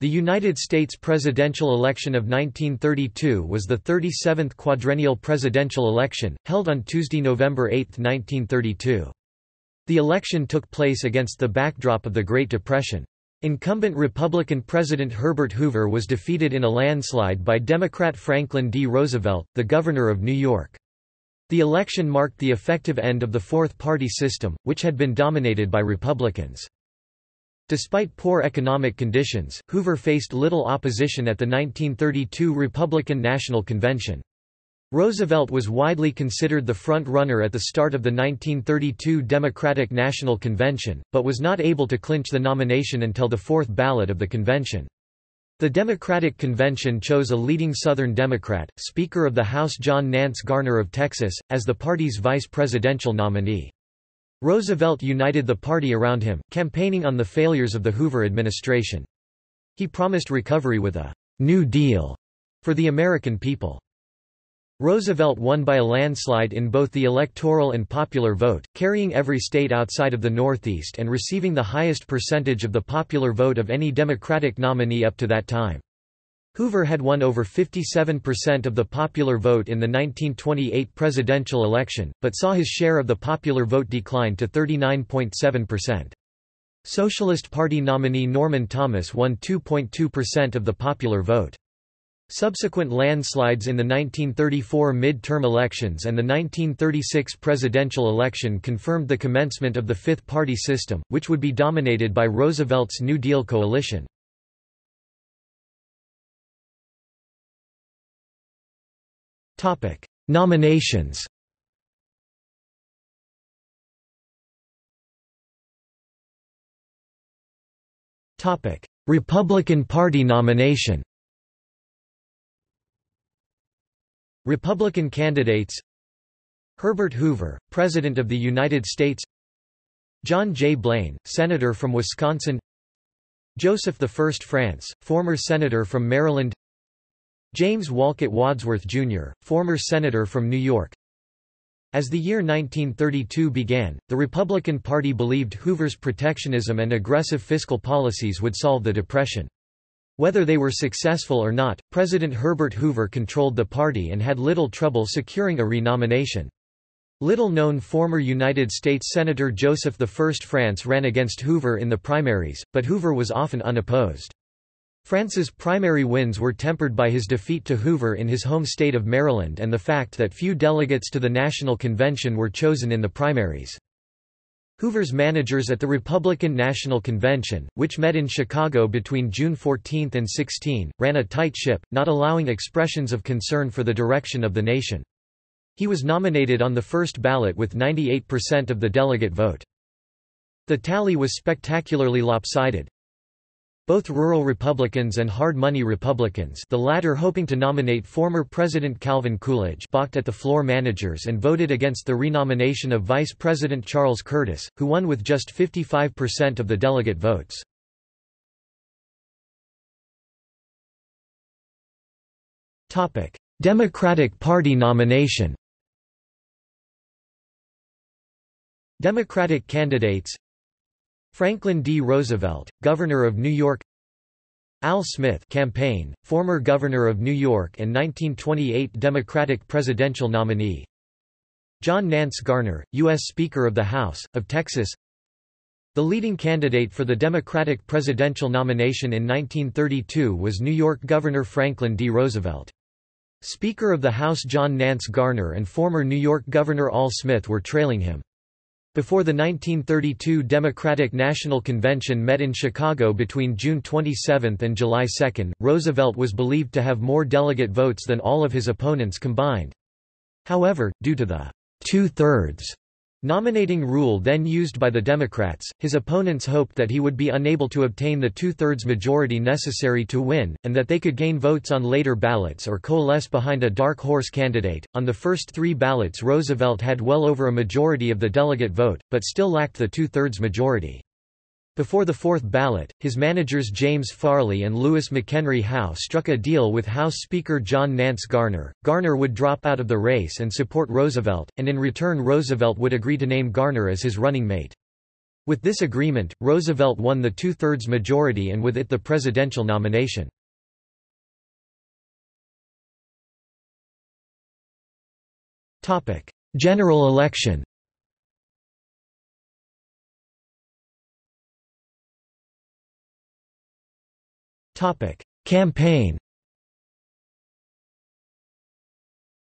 The United States presidential election of 1932 was the 37th quadrennial presidential election, held on Tuesday, November 8, 1932. The election took place against the backdrop of the Great Depression. Incumbent Republican President Herbert Hoover was defeated in a landslide by Democrat Franklin D. Roosevelt, the Governor of New York. The election marked the effective end of the fourth-party system, which had been dominated by Republicans. Despite poor economic conditions, Hoover faced little opposition at the 1932 Republican National Convention. Roosevelt was widely considered the front-runner at the start of the 1932 Democratic National Convention, but was not able to clinch the nomination until the fourth ballot of the convention. The Democratic Convention chose a leading Southern Democrat, Speaker of the House John Nance Garner of Texas, as the party's vice presidential nominee. Roosevelt united the party around him, campaigning on the failures of the Hoover administration. He promised recovery with a «New Deal» for the American people. Roosevelt won by a landslide in both the electoral and popular vote, carrying every state outside of the Northeast and receiving the highest percentage of the popular vote of any Democratic nominee up to that time. Hoover had won over 57% of the popular vote in the 1928 presidential election, but saw his share of the popular vote decline to 39.7%. Socialist Party nominee Norman Thomas won 2.2% of the popular vote. Subsequent landslides in the 1934 mid-term elections and the 1936 presidential election confirmed the commencement of the fifth-party system, which would be dominated by Roosevelt's New Deal coalition. Topic: Nominations. Topic: Republican Party nomination. Republican candidates Herbert Hoover, President of the United States John J. Blaine, Senator from Wisconsin Joseph I. France, former Senator from Maryland James Wolcott Wadsworth, Jr., former senator from New York As the year 1932 began, the Republican Party believed Hoover's protectionism and aggressive fiscal policies would solve the Depression. Whether they were successful or not, President Herbert Hoover controlled the party and had little trouble securing a renomination. Little-known former United States Senator Joseph I France ran against Hoover in the primaries, but Hoover was often unopposed. France's primary wins were tempered by his defeat to Hoover in his home state of Maryland and the fact that few delegates to the National Convention were chosen in the primaries. Hoover's managers at the Republican National Convention, which met in Chicago between June 14 and 16, ran a tight ship, not allowing expressions of concern for the direction of the nation. He was nominated on the first ballot with 98% of the delegate vote. The tally was spectacularly lopsided, both rural Republicans and hard money Republicans the latter hoping to nominate former President Calvin Coolidge balked at the floor managers and voted against the renomination of Vice President Charles Curtis, who won with just 55% of the delegate votes. Democratic Party nomination Democratic candidates Franklin D. Roosevelt, Governor of New York Al Smith campaign, former Governor of New York and 1928 Democratic presidential nominee John Nance Garner, U.S. Speaker of the House, of Texas The leading candidate for the Democratic presidential nomination in 1932 was New York Governor Franklin D. Roosevelt. Speaker of the House John Nance Garner and former New York Governor Al Smith were trailing him. Before the 1932 Democratic National Convention met in Chicago between June 27 and July 2, Roosevelt was believed to have more delegate votes than all of his opponents combined. However, due to the two-thirds Nominating rule then used by the Democrats, his opponents hoped that he would be unable to obtain the two-thirds majority necessary to win, and that they could gain votes on later ballots or coalesce behind a dark horse candidate. On the first three ballots Roosevelt had well over a majority of the delegate vote, but still lacked the two-thirds majority. Before the fourth ballot, his managers James Farley and Louis McHenry Howe struck a deal with House Speaker John Nance Garner. Garner would drop out of the race and support Roosevelt, and in return Roosevelt would agree to name Garner as his running mate. With this agreement, Roosevelt won the two-thirds majority and with it the presidential nomination. General election Campaign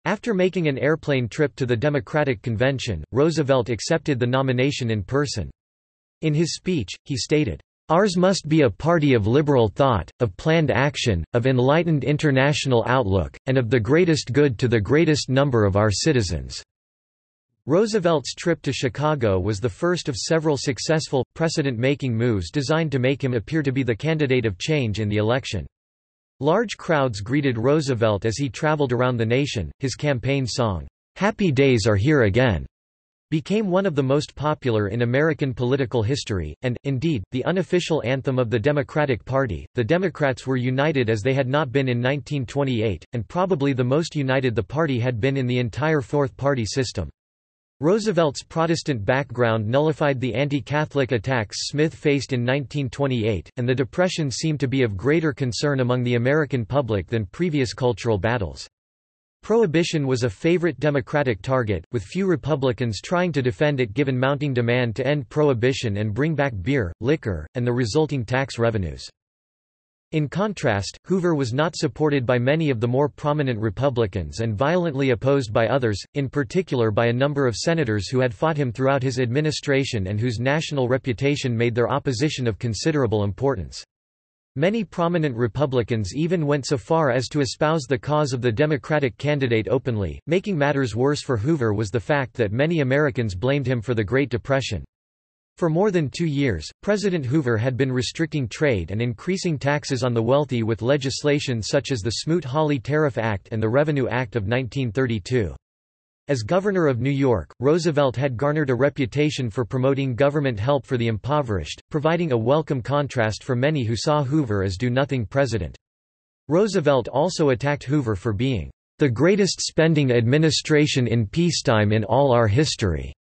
After making an airplane trip to the Democratic Convention, Roosevelt accepted the nomination in person. In his speech, he stated, Ours must be a party of liberal thought, of planned action, of enlightened international outlook, and of the greatest good to the greatest number of our citizens." Roosevelt's trip to Chicago was the first of several successful, precedent-making moves designed to make him appear to be the candidate of change in the election. Large crowds greeted Roosevelt as he traveled around the nation. His campaign song, Happy Days Are Here Again, became one of the most popular in American political history, and, indeed, the unofficial anthem of the Democratic Party. The Democrats were united as they had not been in 1928, and probably the most united the party had been in the entire fourth party system. Roosevelt's Protestant background nullified the anti-Catholic attacks Smith faced in 1928, and the Depression seemed to be of greater concern among the American public than previous cultural battles. Prohibition was a favorite Democratic target, with few Republicans trying to defend it given mounting demand to end prohibition and bring back beer, liquor, and the resulting tax revenues. In contrast, Hoover was not supported by many of the more prominent Republicans and violently opposed by others, in particular by a number of senators who had fought him throughout his administration and whose national reputation made their opposition of considerable importance. Many prominent Republicans even went so far as to espouse the cause of the Democratic candidate openly. Making matters worse for Hoover was the fact that many Americans blamed him for the Great Depression. For more than two years, President Hoover had been restricting trade and increasing taxes on the wealthy with legislation such as the Smoot-Hawley Tariff Act and the Revenue Act of 1932. As governor of New York, Roosevelt had garnered a reputation for promoting government help for the impoverished, providing a welcome contrast for many who saw Hoover as do-nothing president. Roosevelt also attacked Hoover for being the greatest spending administration in peacetime in all our history.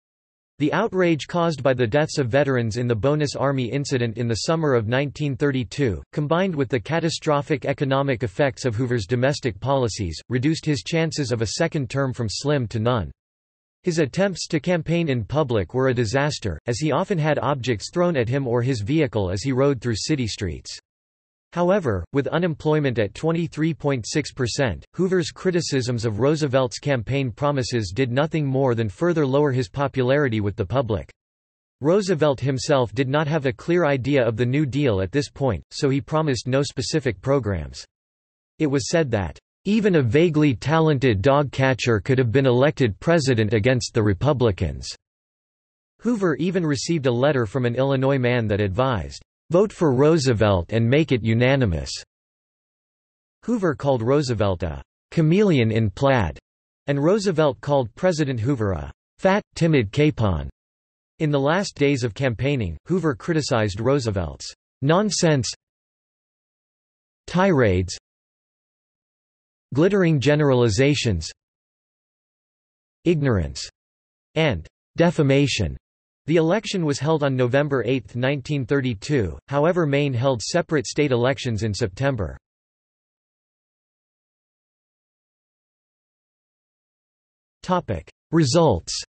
The outrage caused by the deaths of veterans in the Bonus Army incident in the summer of 1932, combined with the catastrophic economic effects of Hoover's domestic policies, reduced his chances of a second term from slim to none. His attempts to campaign in public were a disaster, as he often had objects thrown at him or his vehicle as he rode through city streets. However, with unemployment at 23.6%, Hoover's criticisms of Roosevelt's campaign promises did nothing more than further lower his popularity with the public. Roosevelt himself did not have a clear idea of the New Deal at this point, so he promised no specific programs. It was said that, "...even a vaguely talented dog catcher could have been elected president against the Republicans." Hoover even received a letter from an Illinois man that advised, Vote for Roosevelt and make it unanimous." Hoover called Roosevelt a chameleon in plaid, and Roosevelt called President Hoover a fat, timid capon. In the last days of campaigning, Hoover criticized Roosevelt's nonsense tirades glittering generalizations ignorance and defamation the election was held on November 8, 1932, however Maine held separate state elections in September. Results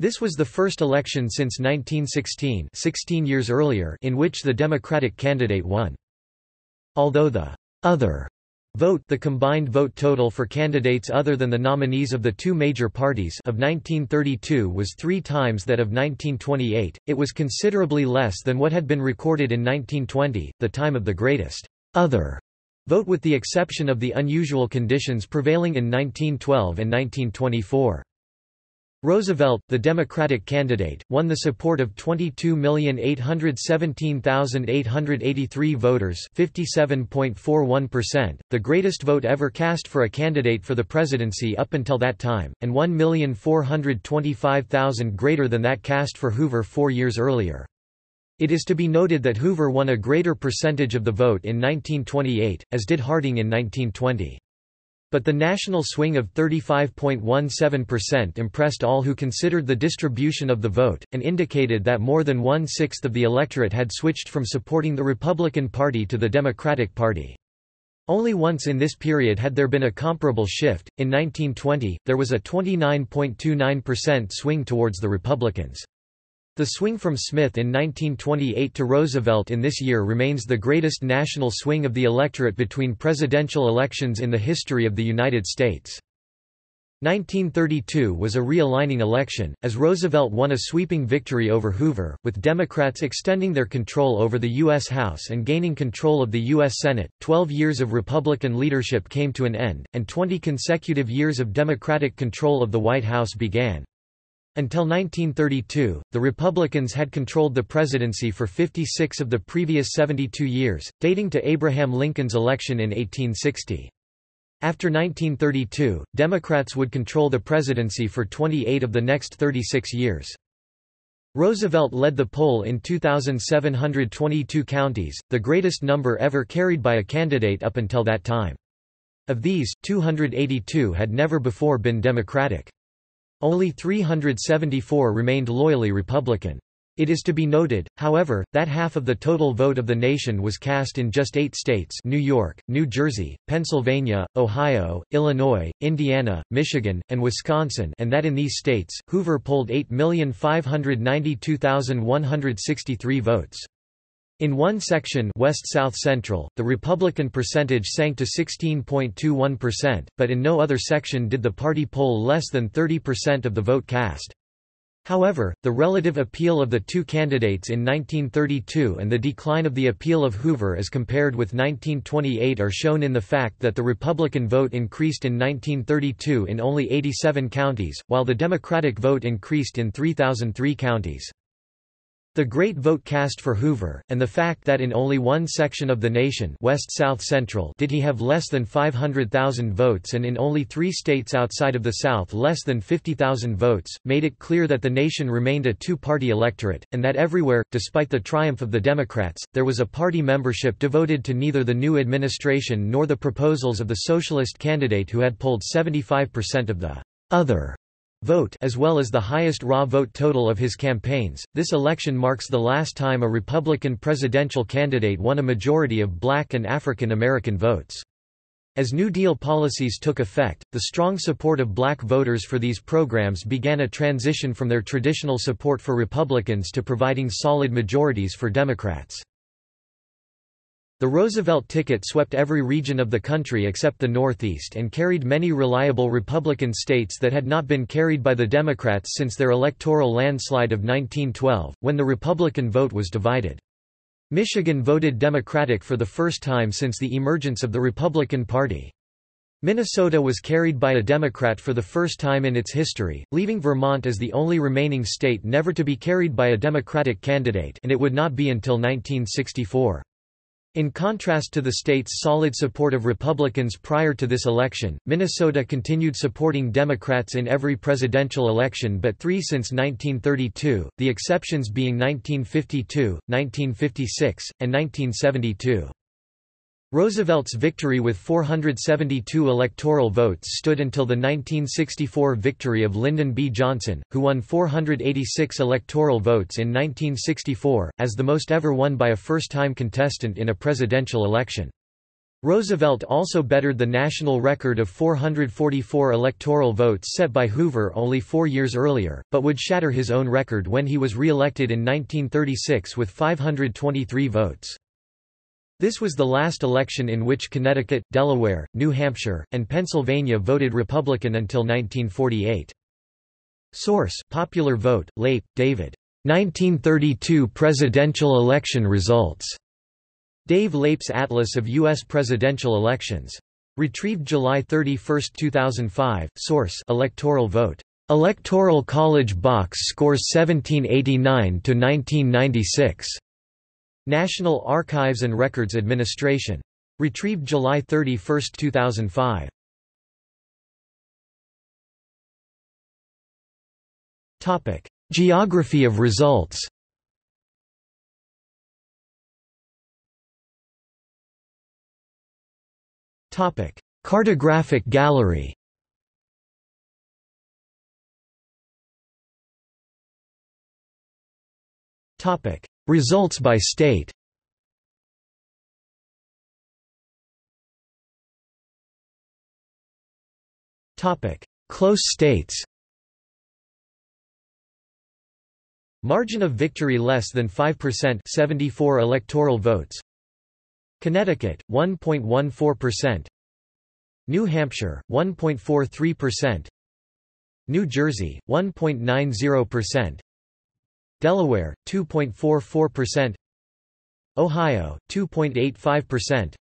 This was the first election since 1916 16 years earlier in which the Democratic candidate won. Although the «other» Vote the combined vote total for candidates other than the nominees of the two major parties of 1932 was three times that of 1928, it was considerably less than what had been recorded in 1920, the time of the greatest other vote with the exception of the unusual conditions prevailing in 1912 and 1924. Roosevelt, the Democratic candidate, won the support of 22,817,883 voters 57.41%, the greatest vote ever cast for a candidate for the presidency up until that time, and 1,425,000 greater than that cast for Hoover four years earlier. It is to be noted that Hoover won a greater percentage of the vote in 1928, as did Harding in 1920. But the national swing of 35.17% impressed all who considered the distribution of the vote, and indicated that more than one-sixth of the electorate had switched from supporting the Republican Party to the Democratic Party. Only once in this period had there been a comparable shift, in 1920, there was a 29.29% swing towards the Republicans. The swing from Smith in 1928 to Roosevelt in this year remains the greatest national swing of the electorate between presidential elections in the history of the United States. 1932 was a realigning election, as Roosevelt won a sweeping victory over Hoover, with Democrats extending their control over the U.S. House and gaining control of the U.S. Senate. Twelve years of Republican leadership came to an end, and 20 consecutive years of Democratic control of the White House began. Until 1932, the Republicans had controlled the presidency for 56 of the previous 72 years, dating to Abraham Lincoln's election in 1860. After 1932, Democrats would control the presidency for 28 of the next 36 years. Roosevelt led the poll in 2,722 counties, the greatest number ever carried by a candidate up until that time. Of these, 282 had never before been Democratic. Only 374 remained loyally Republican. It is to be noted, however, that half of the total vote of the nation was cast in just eight states New York, New Jersey, Pennsylvania, Ohio, Illinois, Indiana, Michigan, and Wisconsin and that in these states, Hoover polled 8,592,163 votes. In one section West-South Central, the Republican percentage sank to 16.21%, but in no other section did the party poll less than 30% of the vote cast. However, the relative appeal of the two candidates in 1932 and the decline of the appeal of Hoover as compared with 1928 are shown in the fact that the Republican vote increased in 1932 in only 87 counties, while the Democratic vote increased in 3,003 counties. The great vote cast for Hoover, and the fact that in only one section of the nation West-South Central did he have less than 500,000 votes and in only three states outside of the South less than 50,000 votes, made it clear that the nation remained a two-party electorate, and that everywhere, despite the triumph of the Democrats, there was a party membership devoted to neither the new administration nor the proposals of the socialist candidate who had polled 75% of the other vote as well as the highest raw vote total of his campaigns. This election marks the last time a Republican presidential candidate won a majority of black and African American votes. As New Deal policies took effect, the strong support of black voters for these programs began a transition from their traditional support for Republicans to providing solid majorities for Democrats. The Roosevelt ticket swept every region of the country except the Northeast and carried many reliable Republican states that had not been carried by the Democrats since their electoral landslide of 1912, when the Republican vote was divided. Michigan voted Democratic for the first time since the emergence of the Republican Party. Minnesota was carried by a Democrat for the first time in its history, leaving Vermont as the only remaining state never to be carried by a Democratic candidate and it would not be until 1964. In contrast to the state's solid support of Republicans prior to this election, Minnesota continued supporting Democrats in every presidential election but three since 1932, the exceptions being 1952, 1956, and 1972. Roosevelt's victory with 472 electoral votes stood until the 1964 victory of Lyndon B. Johnson, who won 486 electoral votes in 1964, as the most ever won by a first-time contestant in a presidential election. Roosevelt also bettered the national record of 444 electoral votes set by Hoover only four years earlier, but would shatter his own record when he was re-elected in 1936 with 523 votes. This was the last election in which Connecticut, Delaware, New Hampshire, and Pennsylvania voted Republican until 1948. Source: Popular Vote, Leip, David. 1932 presidential election results. Dave Leip's Atlas of U.S. presidential elections. Retrieved July 31, 2005. Source: Electoral Vote. Electoral College box scores 1789 to 1996. National Archives and Records Administration. Retrieved July 31, 2005. Topic: Geography of results. Topic: Cartographic gallery Results by state. Close states. Margin of victory less than 5% 74 electoral votes. Connecticut 1.14% New Hampshire 1.43% New Jersey 1.90% Delaware 2.44% Ohio 2.85%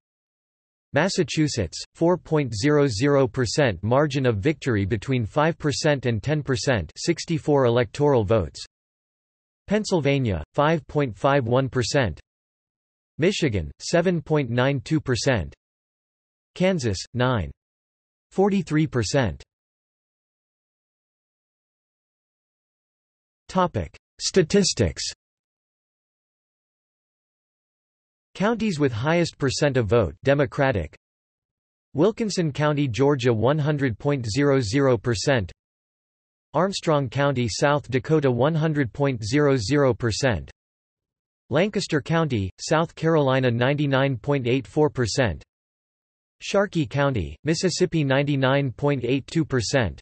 Massachusetts 4.00% margin of victory between 5% and 10% 64 electoral votes. Pennsylvania 5.51% Michigan 7.92% Kansas 9.43% Topic Statistics. Counties with highest percent of vote Democratic. Wilkinson County, Georgia 100.00% Armstrong County, South Dakota 100.00% Lancaster County, South Carolina 99.84% Sharkey County, Mississippi 99.82%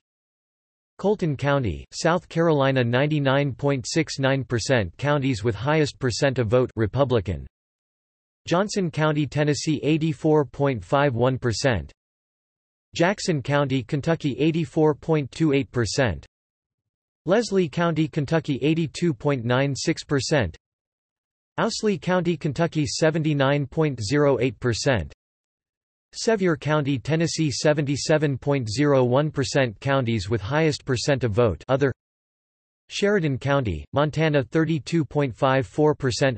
Colleton County, South Carolina 99.69% Counties with highest percent of vote Republican Johnson County, Tennessee 84.51%. Jackson County, Kentucky 84.28%. Leslie County, Kentucky 82.96%. Owsley County, Kentucky 79.08%. Sevier County, Tennessee 77.01% Counties with highest percent of vote other Sheridan County, Montana 32.54%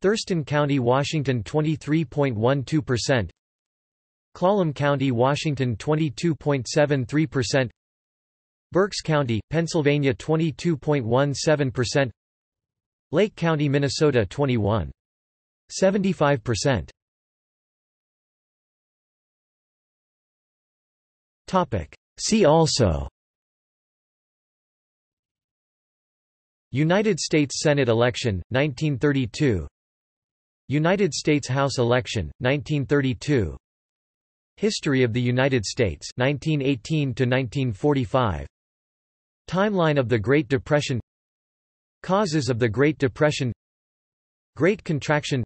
Thurston County, Washington 23.12%. Clallam County, Washington 22.73%. Berks County, Pennsylvania 22.17%. Lake County, Minnesota 21.75%. Topic. See also. United States Senate election, 1932 United States House election, 1932 History of the United States 1918 to 1945 Timeline of the Great Depression. Causes of the Great Depression. Great Contraction.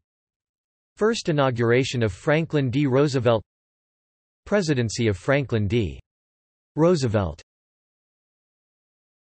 First inauguration of Franklin D. Roosevelt Presidency of Franklin D. Roosevelt